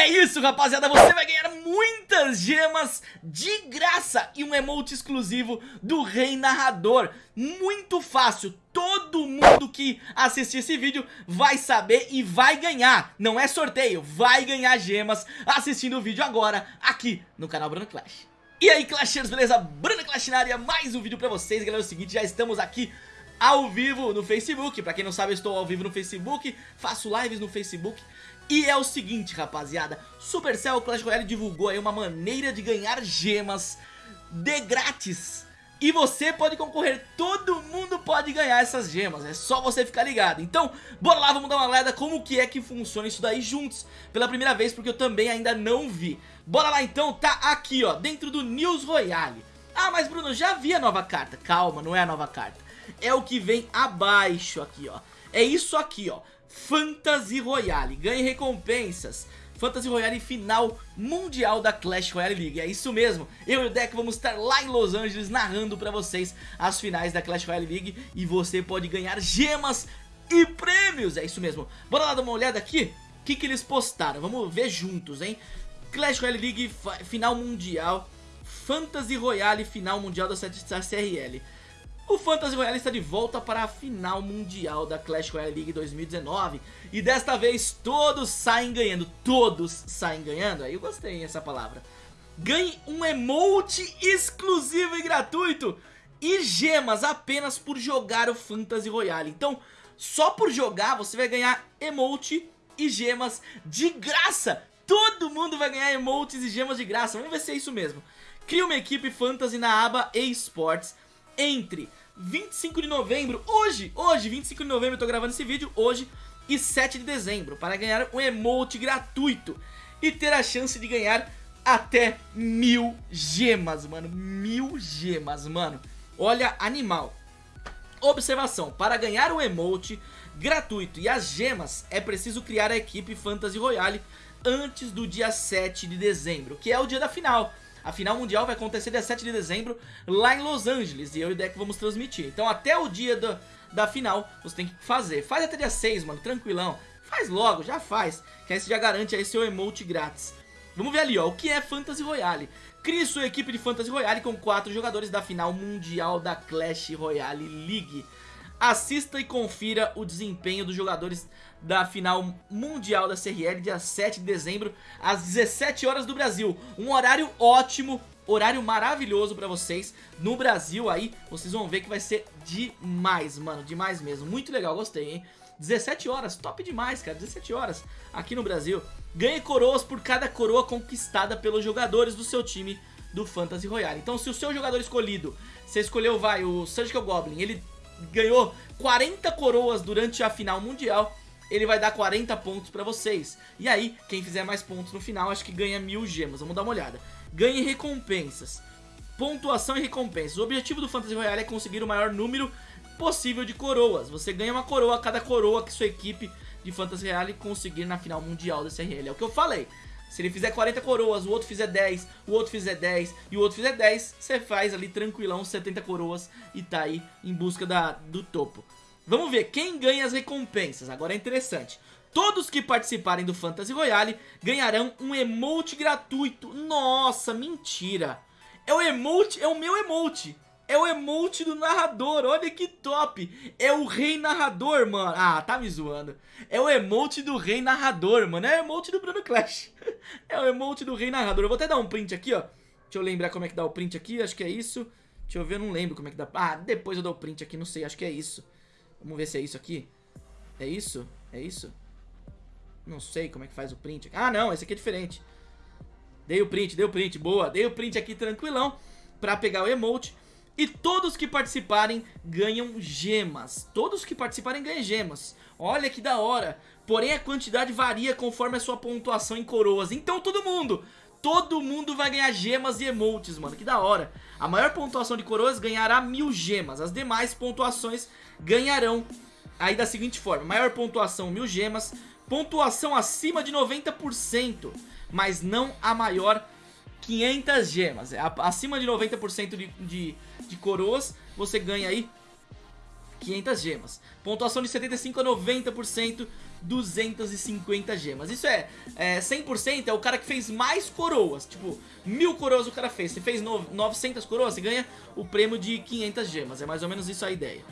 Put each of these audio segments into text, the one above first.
É isso, rapaziada, você vai ganhar muitas gemas de graça e um emote exclusivo do Rei Narrador. Muito fácil, todo mundo que assistir esse vídeo vai saber e vai ganhar. Não é sorteio, vai ganhar gemas assistindo o vídeo agora aqui no canal Bruno Clash. E aí, Clashers, beleza? Bruno Clash na área, mais um vídeo pra vocês, galera. É o seguinte, já estamos aqui ao vivo no Facebook. Pra quem não sabe, eu estou ao vivo no Facebook, faço lives no Facebook e é o seguinte, rapaziada, Supercell Clash Royale divulgou aí uma maneira de ganhar gemas de grátis. E você pode concorrer, todo mundo pode ganhar essas gemas, é só você ficar ligado. Então, bora lá, vamos dar uma olhada como que é que funciona isso daí juntos, pela primeira vez, porque eu também ainda não vi. Bora lá então, tá aqui ó, dentro do News Royale. Ah, mas Bruno, já vi a nova carta. Calma, não é a nova carta. É o que vem abaixo aqui ó. É isso aqui ó. Fantasy Royale. Ganhe recompensas. Fantasy Royale final mundial da Clash Royale League. É isso mesmo, eu e o Deck vamos estar lá em Los Angeles narrando pra vocês as finais da Clash Royale League e você pode ganhar gemas e prêmios. É isso mesmo. Bora lá dar uma olhada aqui, o que, que eles postaram, vamos ver juntos, hein? Clash Royale League final mundial, Fantasy Royale final mundial da CRL. O Fantasy Royale está de volta para a final mundial da Clash Royale League 2019 e desta vez todos saem ganhando, todos saem ganhando, aí eu gostei dessa palavra. Ganhe um emote exclusivo e gratuito e gemas apenas por jogar o Fantasy Royale. Então, só por jogar você vai ganhar emote e gemas de graça. Todo mundo vai ganhar emotes e gemas de graça, vamos ver se é isso mesmo. Crie uma equipe Fantasy na aba eSports entre 25 de novembro, hoje, hoje, 25 de novembro, eu tô gravando esse vídeo, hoje, e 7 de dezembro, para ganhar um emote gratuito e ter a chance de ganhar até mil gemas, mano, mil gemas, mano, olha, animal. Observação, para ganhar o emote gratuito e as gemas, é preciso criar a equipe Fantasy Royale antes do dia 7 de dezembro, que é o dia da final. A final mundial vai acontecer dia 7 de dezembro lá em Los Angeles e eu e o Deck vamos transmitir. Então até o dia do, da final você tem que fazer. Faz até dia 6, mano, tranquilão. Faz logo, já faz, que aí você já garante aí seu emote grátis. Vamos ver ali, ó, o que é Fantasy Royale. Crie sua equipe de Fantasy Royale com 4 jogadores da final mundial da Clash Royale League. Assista e confira o desempenho dos jogadores da final mundial da CRL, dia 7 de dezembro, às 17 horas do Brasil. Um horário ótimo, horário maravilhoso pra vocês. No Brasil aí, vocês vão ver que vai ser demais, mano, demais mesmo. Muito legal, gostei, hein? 17 horas, top demais, cara, 17 horas aqui no Brasil. Ganhe coroas por cada coroa conquistada pelos jogadores do seu time do Fantasy Royale. Então se o seu jogador escolhido, você escolheu, vai, o Surgical Goblin, ele ganhou 40 coroas durante a final mundial, ele vai dar 40 pontos pra vocês. E aí, quem fizer mais pontos no final, acho que ganha mil gemas. Vamos dar uma olhada. Ganhe recompensas. Pontuação e recompensas. O objetivo do Fantasy Royale é conseguir o maior número possível de coroas. Você ganha uma coroa a cada coroa que sua equipe de Fantasy Royale conseguir na final mundial da CRL. É o que eu falei. Se ele fizer 40 coroas, o outro fizer 10, o outro fizer 10 e o outro fizer 10, você faz ali tranquilão 70 coroas e tá aí em busca da, do topo. Vamos ver quem ganha as recompensas, agora é interessante. Todos que participarem do Fantasy Royale ganharão um emote gratuito. Nossa, mentira. É o emote, é o meu emote. É o emote do narrador, olha que top. É o rei narrador, mano. Ah, tá me zoando. É o emote do rei narrador, mano. É o emote do Bruno Clash. É o emote do rei narrador. Eu vou até dar um print aqui, ó. Deixa eu lembrar como é que dá o print aqui Acho que é isso. Deixa eu ver, eu não lembro como é que dá. Ah, depois eu dou o print aqui, não sei, acho que é isso. Vamos ver se é isso aqui. É isso? É isso? Não sei como é que faz o print Ah, não, esse aqui é diferente. Dei o print, dei o print, boa. Dei o print aqui tranquilão Pra pegar o emote e todos que participarem ganham gemas. Todos que participarem ganham gemas. Olha que da hora. Porém a quantidade varia conforme a sua pontuação em coroas. Então todo mundo, todo mundo vai ganhar gemas e emotes, mano. Que da hora. A maior pontuação de coroas ganhará mil gemas. As demais pontuações ganharão aí da seguinte forma. Maior pontuação, mil gemas. Pontuação acima de 90%. Mas não a maior 500 gemas. É, acima de 90% de, de, de coroas, você ganha aí 500 gemas. Pontuação de 75 a 90%, 250 gemas. Isso é, é 100% é o cara que fez mais coroas. Tipo, mil coroas o cara fez. Se fez 900 coroas, você ganha o prêmio de 500 gemas. É mais ou menos isso a ideia.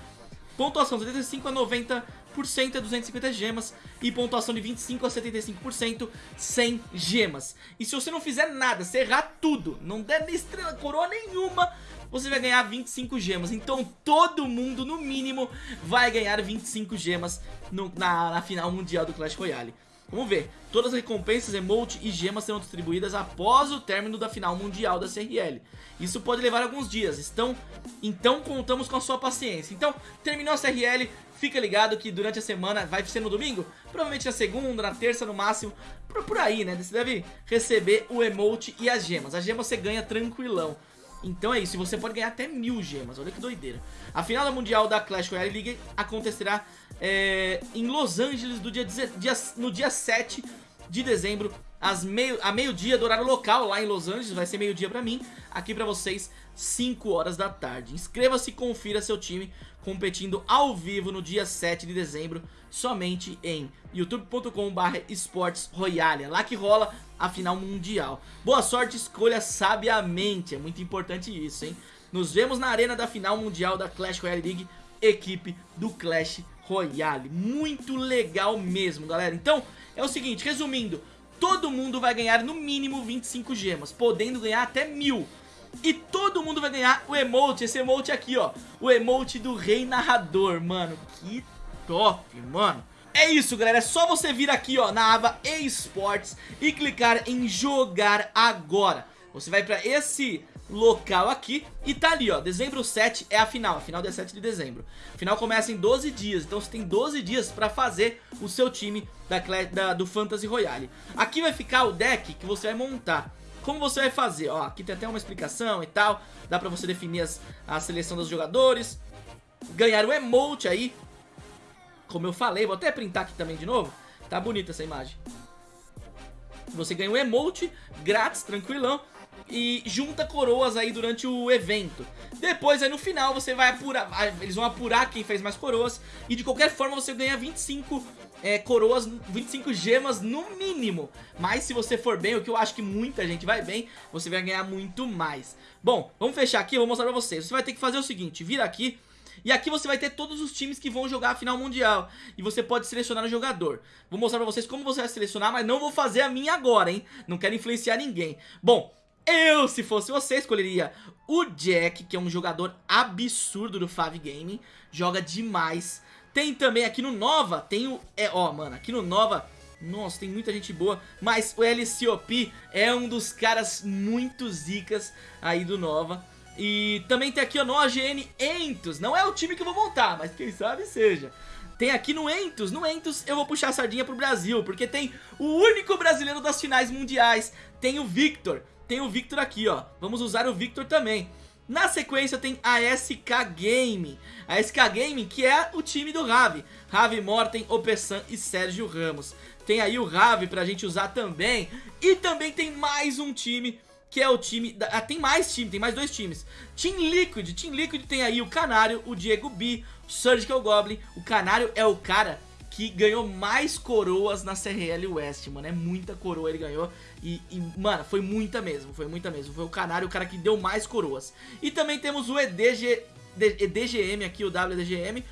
Pontuação de 85 a 90% é 250 gemas e pontuação de 25 a 75% 100 gemas. E se você não fizer nada, se errar tudo, não der estrela, coroa nenhuma, você vai ganhar 25 gemas. Então todo mundo, no mínimo, vai ganhar 25 gemas no, na, na final mundial do Clash Royale. Vamos ver, todas as recompensas, emote e gemas serão distribuídas após o término da final mundial da CRL. Isso pode levar alguns dias, então, então contamos com a sua paciência. Então, terminou a CRL, fica ligado que durante a semana, vai ser no domingo? Provavelmente na segunda, na terça no máximo, por, por aí, né? Você deve receber o emote e as gemas. As gemas você ganha tranquilão. Então é isso, você pode ganhar até mil gemas, olha que doideira. A final da Mundial da Clash Royale League acontecerá é, em Los Angeles do dia, dia, no dia 7 de dezembro, às meio, a meio-dia do horário local lá em Los Angeles, vai ser meio-dia pra mim, aqui pra vocês, 5 horas da tarde. Inscreva-se e confira seu time competindo ao vivo no dia 7 de dezembro, somente em youtube.com.br esportes royale, é lá que rola a final mundial. Boa sorte, escolha sabiamente, é muito importante isso, hein? Nos vemos na arena da final mundial da Clash Royale League, equipe do Clash Royale. Muito legal mesmo, galera. Então, é o seguinte, resumindo, todo mundo vai ganhar no mínimo 25 gemas, podendo ganhar até mil. E todo mundo vai ganhar o emote, esse emote aqui, ó. O emote do Rei Narrador, mano. Que top, mano. É isso, galera. É só você vir aqui, ó, na aba eSports e clicar em jogar agora. Você vai pra esse local aqui e tá ali, ó, dezembro 7 é a final, a final dia 7 de dezembro. A final começa em 12 dias, então você tem 12 dias pra fazer o seu time da, da, do Fantasy Royale. Aqui vai ficar o deck que você vai montar. Como você vai fazer? Ó, aqui tem até uma explicação e tal, dá pra você definir as, a seleção dos jogadores, ganhar o emote aí, como eu falei, vou até printar aqui também de novo, tá bonita essa imagem. Você ganha um emote grátis, tranquilão, e junta coroas aí durante o evento. Depois aí no final você vai apurar, eles vão apurar quem fez mais coroas e de qualquer forma você ganha 25 é, coroas, 25 gemas no mínimo. Mas se você for bem, o que eu acho que muita gente vai bem, você vai ganhar muito mais. Bom, vamos fechar aqui, eu vou mostrar pra vocês. Você vai ter que fazer o seguinte, vir aqui e aqui você vai ter todos os times que vão jogar a final mundial E você pode selecionar o jogador Vou mostrar pra vocês como você vai selecionar Mas não vou fazer a minha agora, hein Não quero influenciar ninguém Bom, eu, se fosse você, escolheria o Jack, que é um jogador absurdo do Fav Gaming. Joga demais. Tem também aqui no Nova, tem o... É, ó, mano, aqui no Nova... Nossa, tem muita gente boa, mas o LCOP é um dos caras muito zicas aí do Nova. E também tem aqui ó, no OGN Entos, não é o time que eu vou montar, mas quem sabe seja. Tem aqui no Entos, no Entos eu vou puxar a sardinha pro Brasil, porque tem o único brasileiro das finais mundiais, tem o Victor tem o Victor aqui, ó. Vamos usar o Victor também. Na sequência tem a SK Game. A SK Game que é o time do Ravi. Ravi Morten, Opessan e Sérgio Ramos. Tem aí o Ravi pra gente usar também. E também tem mais um time que é o time... Da, ah, tem mais time, tem mais dois times. Team Liquid. Team Liquid tem aí o Canário, o Diego B, o Surgical Goblin. O Canário é o cara que ganhou mais coroas na CRL West, mano. É muita coroa ele ganhou. E, e, mano, foi muita mesmo, foi muita mesmo. Foi o Canário o cara que deu mais coroas. E também temos o EDG, EDGM aqui, o WDGM,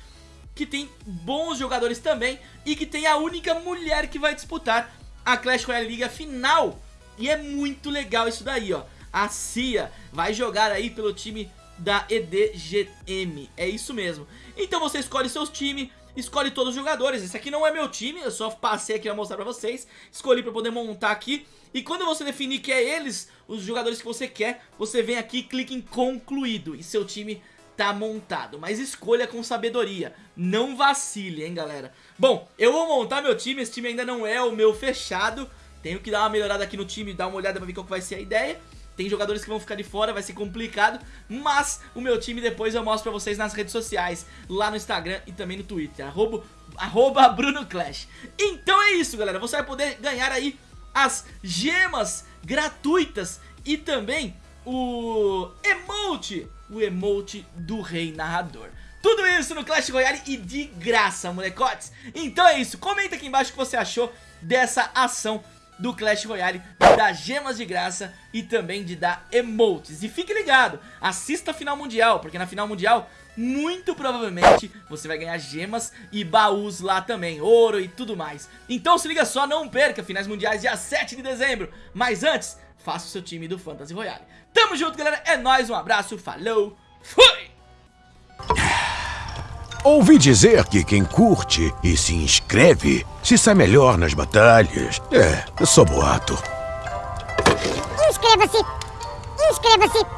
que tem bons jogadores também. E que tem a única mulher que vai disputar a Clash Royale Liga final. E é muito legal isso daí, ó. A Cia vai jogar aí pelo time da EDGM. É isso mesmo. Então você escolhe seus times escolhe todos os jogadores. Esse aqui não é meu time, eu só passei aqui pra mostrar pra vocês. Escolhi pra poder montar aqui. E quando você definir que é eles, os jogadores que você quer, você vem aqui e clica em concluído. E seu time tá montado. Mas escolha com sabedoria. Não vacile, hein, galera. Bom, eu vou montar meu time. Esse time ainda não é o meu fechado. Tenho que dar uma melhorada aqui no time, dar uma olhada pra ver qual vai ser a ideia. Tem jogadores que vão ficar de fora, vai ser complicado, mas o meu time depois eu mostro pra vocês nas redes sociais, lá no Instagram e também no Twitter, arroba, arroba BrunoClash. Então é isso, galera, você vai poder ganhar aí as gemas gratuitas e também o emote, o emote do Rei Narrador. Tudo isso no Clash Royale e de graça, molecotes. Então é isso, comenta aqui embaixo o que você achou dessa ação do Clash Royale, de dar gemas de graça e também de dar emotes. E fique ligado, assista a final mundial, porque na final mundial muito provavelmente você vai ganhar gemas e baús lá também, ouro e tudo mais. Então se liga só, não perca, finais mundiais dia 7 de dezembro. Mas antes, faça o seu time do Fantasy Royale. Tamo junto, galera, é nóis, um abraço, falou, fui! Ouvi dizer que quem curte e se inscreve se sai melhor nas batalhas. É, só boato. Inscreva-se! Inscreva-se!